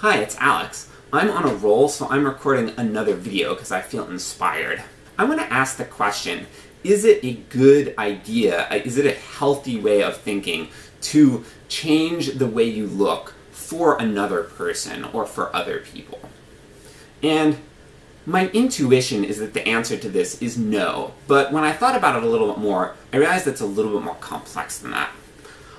Hi, it's Alex. I'm on a roll, so I'm recording another video because I feel inspired. I want to ask the question, is it a good idea, uh, is it a healthy way of thinking to change the way you look for another person or for other people? And my intuition is that the answer to this is no, but when I thought about it a little bit more, I realized it's a little bit more complex than that.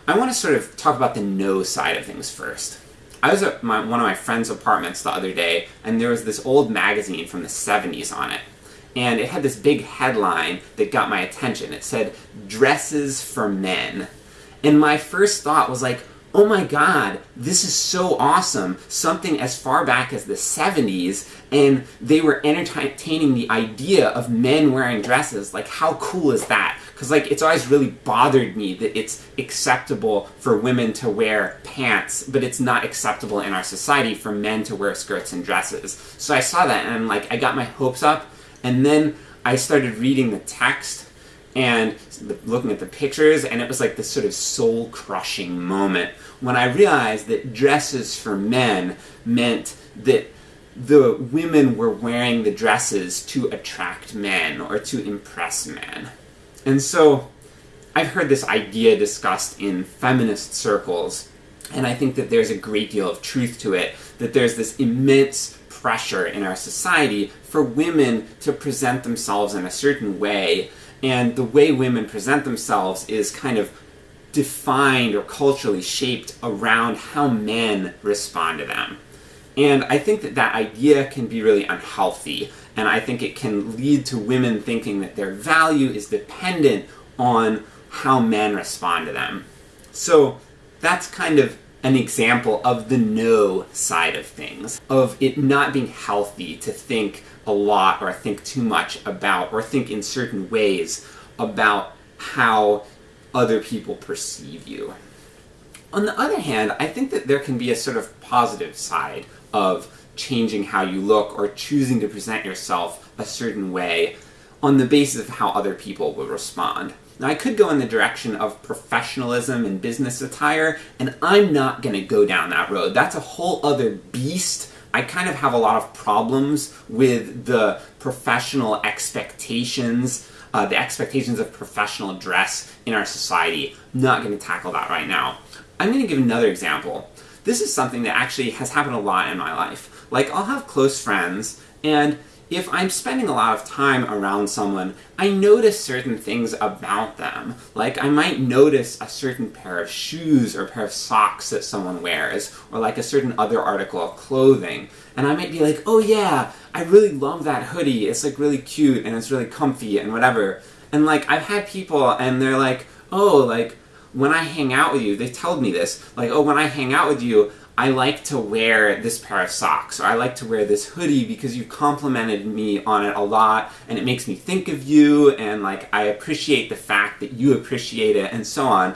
I want to sort of talk about the no side of things first. I was at my, one of my friend's apartments the other day, and there was this old magazine from the 70s on it. And it had this big headline that got my attention. It said, Dresses for Men. And my first thought was like, oh my god, this is so awesome, something as far back as the 70s, and they were entertaining the idea of men wearing dresses, like how cool is that? Because like, it's always really bothered me that it's acceptable for women to wear pants, but it's not acceptable in our society for men to wear skirts and dresses. So I saw that and like, I got my hopes up, and then I started reading the text, and looking at the pictures, and it was like this sort of soul-crushing moment when I realized that dresses for men meant that the women were wearing the dresses to attract men, or to impress men. And so, I've heard this idea discussed in feminist circles, and I think that there's a great deal of truth to it, that there's this immense pressure in our society for women to present themselves in a certain way and the way women present themselves is kind of defined or culturally shaped around how men respond to them. And I think that that idea can be really unhealthy, and I think it can lead to women thinking that their value is dependent on how men respond to them. So that's kind of an example of the no side of things, of it not being healthy to think a lot or think too much about, or think in certain ways about how other people perceive you. On the other hand, I think that there can be a sort of positive side of changing how you look or choosing to present yourself a certain way on the basis of how other people will respond. Now I could go in the direction of professionalism and business attire, and I'm not going to go down that road. That's a whole other beast. I kind of have a lot of problems with the professional expectations, uh, the expectations of professional dress in our society. Not going to tackle that right now. I'm going to give another example. This is something that actually has happened a lot in my life. Like, I'll have close friends, and if I'm spending a lot of time around someone, I notice certain things about them. Like, I might notice a certain pair of shoes or pair of socks that someone wears, or like a certain other article of clothing. And I might be like, oh yeah, I really love that hoodie, it's like really cute and it's really comfy and whatever. And like, I've had people and they're like, oh, like, when I hang out with you, they told me this, like, oh, when I hang out with you, I like to wear this pair of socks, or I like to wear this hoodie because you complimented me on it a lot, and it makes me think of you, and like, I appreciate the fact that you appreciate it, and so on.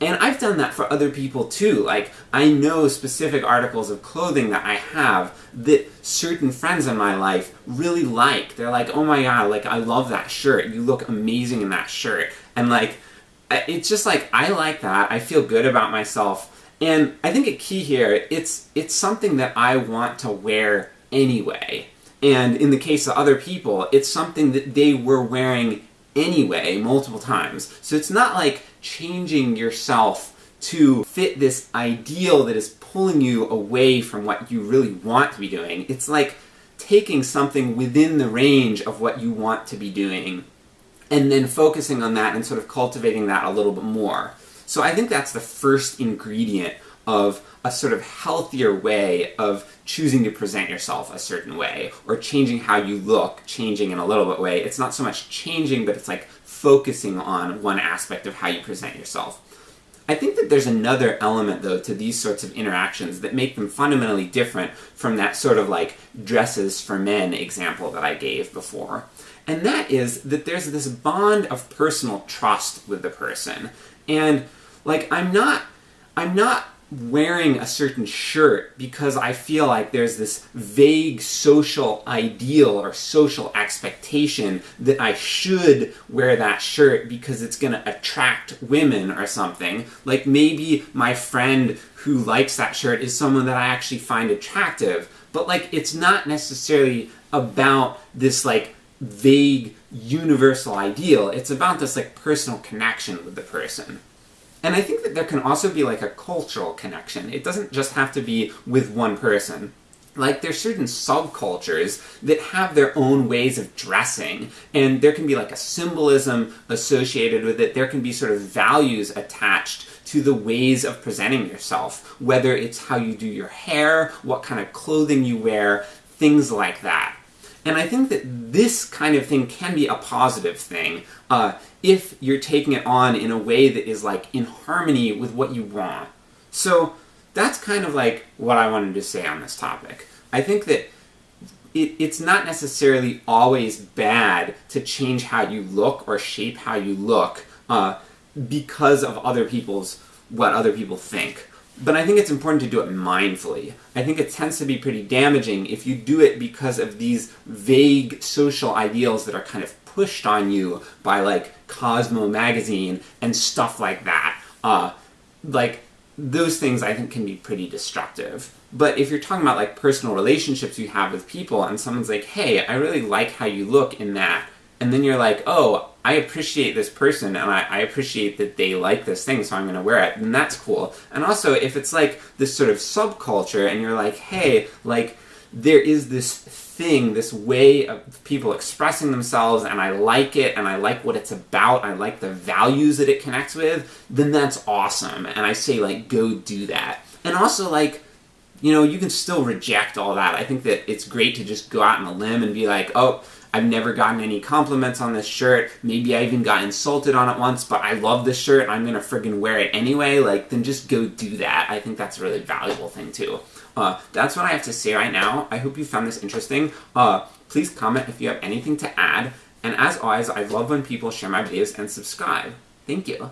And I've done that for other people too, like, I know specific articles of clothing that I have that certain friends in my life really like. They're like, oh my god, like, I love that shirt, you look amazing in that shirt. And like, it's just like, I like that, I feel good about myself, and I think a key here, it's, it's something that I want to wear anyway. And in the case of other people, it's something that they were wearing anyway, multiple times. So it's not like changing yourself to fit this ideal that is pulling you away from what you really want to be doing. It's like taking something within the range of what you want to be doing, and then focusing on that and sort of cultivating that a little bit more. So I think that's the first ingredient of a sort of healthier way of choosing to present yourself a certain way, or changing how you look, changing in a little bit way. It's not so much changing, but it's like focusing on one aspect of how you present yourself. I think that there's another element, though, to these sorts of interactions that make them fundamentally different from that sort of like dresses for men example that I gave before. And that is that there's this bond of personal trust with the person. And like, I'm not, I'm not wearing a certain shirt because I feel like there's this vague social ideal or social expectation that I should wear that shirt because it's going to attract women or something. Like maybe my friend who likes that shirt is someone that I actually find attractive, but like it's not necessarily about this like vague universal ideal. It's about this like personal connection with the person. And I think that there can also be like a cultural connection. It doesn't just have to be with one person. Like, there's certain subcultures that have their own ways of dressing, and there can be like a symbolism associated with it. There can be sort of values attached to the ways of presenting yourself, whether it's how you do your hair, what kind of clothing you wear, things like that. And I think that this kind of thing can be a positive thing uh, if you're taking it on in a way that is like in harmony with what you want. So that's kind of like what I wanted to say on this topic. I think that it, it's not necessarily always bad to change how you look or shape how you look uh, because of other people's what other people think. But I think it's important to do it mindfully. I think it tends to be pretty damaging if you do it because of these vague social ideals that are kind of pushed on you by like Cosmo magazine and stuff like that. Uh, like, those things I think can be pretty destructive. But if you're talking about like personal relationships you have with people and someone's like, hey, I really like how you look in that, and then you're like, oh, I appreciate this person and I, I, appreciate that they like this thing, so I'm going to wear it, then that's cool. And also, if it's like this sort of subculture and you're like, hey, like, there is this thing, this way of people expressing themselves, and I like it, and I like what it's about, I like the values that it connects with, then that's awesome. And I say, like, go do that. And also, like, you know, you can still reject all that. I think that it's great to just go out on a limb and be like, oh, I've never gotten any compliments on this shirt. Maybe I even got insulted on it once, but I love this shirt and I'm gonna friggin' wear it anyway. Like, then just go do that. I think that's a really valuable thing too. Uh, that's what I have to say right now. I hope you found this interesting. Uh, please comment if you have anything to add. And as always, I love when people share my videos and subscribe. Thank you.